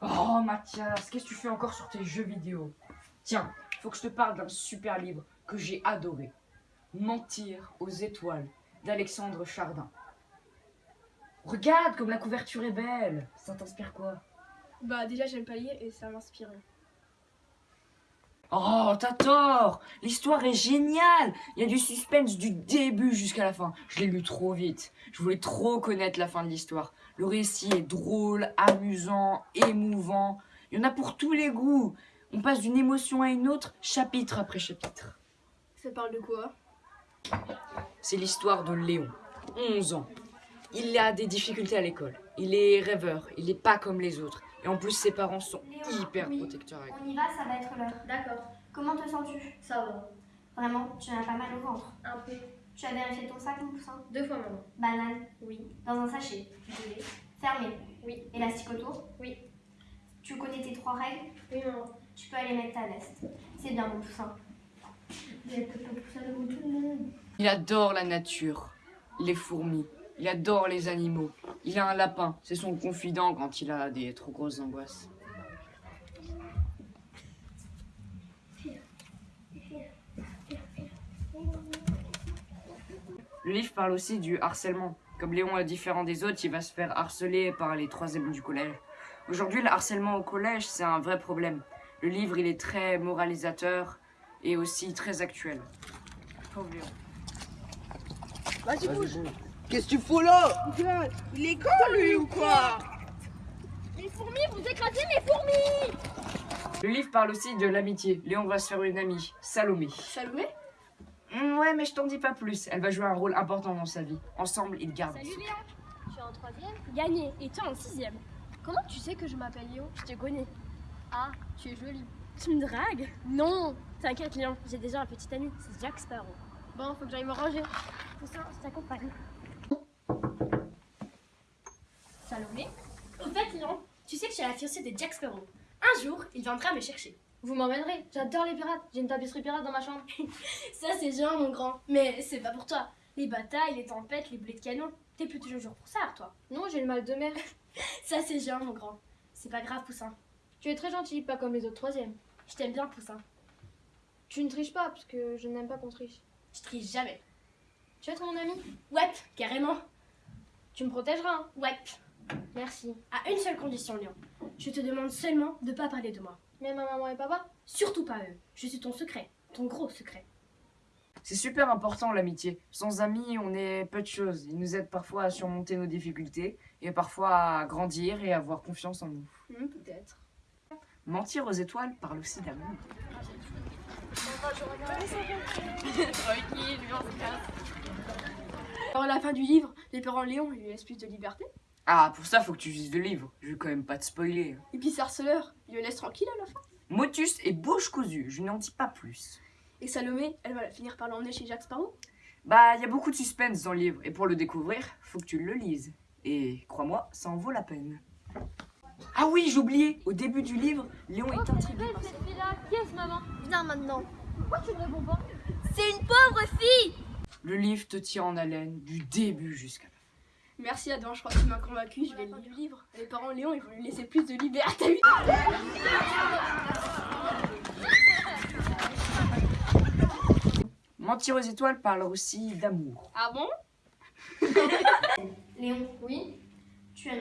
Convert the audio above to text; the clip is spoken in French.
Oh Mathias, qu'est-ce que tu fais encore sur tes jeux vidéo? Tiens, faut que je te parle d'un super livre que j'ai adoré. Mentir aux étoiles d'Alexandre Chardin. Regarde comme la couverture est belle. Ça t'inspire quoi? Bah déjà j'aime pas lire et ça m'inspire. Oh, t'as tort L'histoire est géniale Il y a du suspense du début jusqu'à la fin. Je l'ai lu trop vite. Je voulais trop connaître la fin de l'histoire. Le récit est drôle, amusant, émouvant. Il y en a pour tous les goûts. On passe d'une émotion à une autre, chapitre après chapitre. Ça parle de quoi? C'est l'histoire de Léon, 11 ans. Il a des difficultés à l'école. Il est rêveur, il n'est pas comme les autres. Et en plus, ses parents sont Léon, hyper oui. protecteurs avec lui. On y va, ça va être l'heure. D'accord, Comment te sens-tu? Ça va. Vraiment, tu as pas mal au ventre. Un peu. Tu as vérifié ton sac, mon poussin? Deux fois maman. Banane, Oui. dans un sachet? Désolée. Fermé? Oui. Élastique autour? Oui. Tu connais tes trois règles? Oui maman. Tu peux aller mettre ta veste. C'est bien, mon poussin. Il adore la nature, les fourmis. Il adore les animaux. Il a un lapin. C'est son confident quand il a des trop grosses angoisses. Le livre parle aussi du harcèlement. Comme Léon est différent des autres, il va se faire harceler par les troisièmes du collège. Aujourd'hui, le harcèlement au collège, c'est un vrai problème. Le livre, il est très moralisateur et aussi très actuel. Pauvre Léon. Vas-y, bouge. Qu'est-ce que tu fous là? Il est con lui ou quoi? Les fourmis, vous écrasez mes fourmis Le livre parle aussi de l'amitié. Léon va se faire une amie, Salomé. Salomé? Hmm, ouais, mais je t'en dis pas plus. Elle va jouer un rôle important dans sa vie. Ensemble, ils gardent. Salut Léon, je suis en troisième. Gagné, et toi en sixième. Comment tu sais que je m'appelle Léon Je te connais. Ah, tu es jolie. Tu me dragues? Non T'inquiète Léon, j'ai déjà un petit ami, c'est Jack Sparrow. Bon, faut que j'aille me ranger. Poussin, je t'accompagne. Salomé? Au fait Léon, tu sais que je suis la fiancée de Jack Sparrow. Un jour, il viendra me chercher. Vous m'emmènerez J'adore les pirates. J'ai une tapisserie pirate dans ma chambre. Ça c'est géant mon grand, mais c'est pas pour toi. Les batailles, les tempêtes, les boulets de canon. T'es plutôt toujours pour ça, toi. Non, j'ai le mal de mer. Ça c'est géant mon grand. C'est pas grave Poussin. Tu es très gentil, pas comme les autres troisièmes. Je t'aime bien Poussin. Tu ne triches pas, parce que je n'aime pas qu'on triche. Je triche jamais. Tu veux être mon ami? Ouais, carrément. Tu me protégeras, hein Ouais. Merci. À une seule condition, Léon. Je te demande seulement de pas parler de moi. Mais ma maman et papa Surtout pas eux. Je suis ton secret. Ton gros secret. C'est super important l'amitié. Sans amis, on est peu de choses. Ils nous aident parfois à surmonter nos difficultés et parfois à grandir et à avoir confiance en nous. Hmm, Peut-être. Mentir aux étoiles parle aussi d'amour. Alors, à la fin du livre, les parents Léon ils lui laissent plus de liberté. Ah, pour ça, faut que tu lises le livre. Je vais quand même pas te spoiler. Et puis, Sarceleur, il le laisse tranquille à la fin. Motus et bouche cousue, je n'en dis pas plus. Et Salomé, elle va finir par l'emmener chez Jack Sparrow? Bah, il y a beaucoup de suspense dans le livre, et pour le découvrir, faut que tu le lises. Et crois-moi, ça en vaut la peine. Ah oui, j'ai oublié, au début du livre, Léon est intrigué par ça. Yes, maman. Viens maintenant. Pourquoi tu ne réponds pas? C'est une pauvre fille Le livre te tient en haleine du début jusqu'à la fin. Merci Adam, je crois que tu m'as convaincu, je vais lire du livre. Les parents Léon, ils vont lui laisser plus de liberté. Mentir aux étoiles parle aussi d'amour. Ah bon? Léon, Oui? Tu, as-